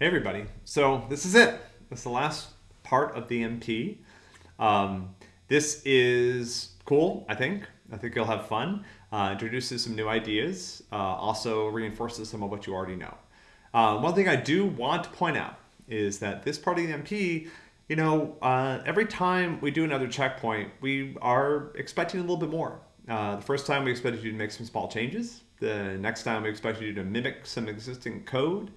Hey everybody. So this is it. This is the last part of the MP. Um, this is cool, I think. I think you'll have fun. Uh, introduces some new ideas. Uh, also reinforces some of what you already know. Uh, one thing I do want to point out is that this part of the MP, you know, uh, every time we do another checkpoint, we are expecting a little bit more. Uh, the first time we expected you to make some small changes. The next time we expected you to mimic some existing code.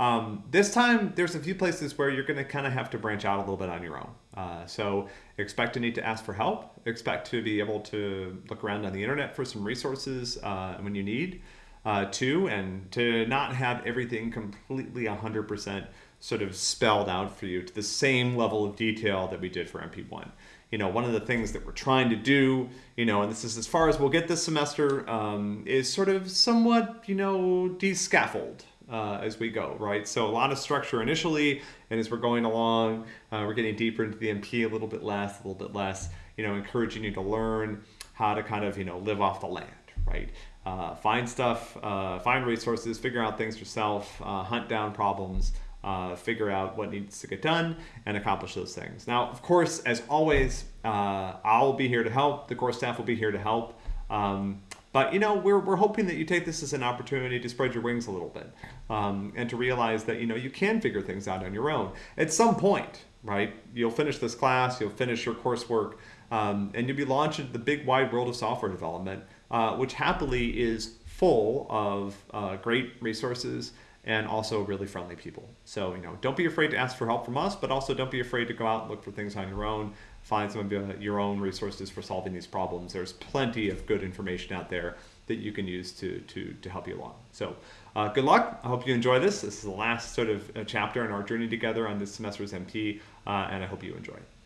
Um, this time, there's a few places where you're going to kind of have to branch out a little bit on your own. Uh, so expect to need to ask for help. Expect to be able to look around on the internet for some resources uh, when you need uh, to, and to not have everything completely 100% sort of spelled out for you to the same level of detail that we did for MP1. You know, one of the things that we're trying to do, you know, and this is as far as we'll get this semester, um, is sort of somewhat, you know, de-scaffold uh, as we go, right? So a lot of structure initially, and as we're going along, uh, we're getting deeper into the MP a little bit less, a little bit less, you know, encouraging you to learn how to kind of, you know, live off the land, right? Uh, find stuff, uh, find resources, figure out things yourself, uh, hunt down problems, uh, figure out what needs to get done and accomplish those things. Now, of course, as always, I'll be here to help. The course staff will be here to help. Um, but you know, we're, we're hoping that you take this as an opportunity to spread your wings a little bit um, and to realize that you know you can figure things out on your own. At some point, right? You'll finish this class, you'll finish your coursework, um, and you'll be launched into the big wide world of software development, uh, which happily is full of uh, great resources and also really friendly people. So, you know, don't be afraid to ask for help from us, but also don't be afraid to go out and look for things on your own find some of your own resources for solving these problems. There's plenty of good information out there that you can use to, to, to help you along. So uh, good luck. I hope you enjoy this. This is the last sort of uh, chapter in our journey together on this semester's MP, uh, and I hope you enjoy it.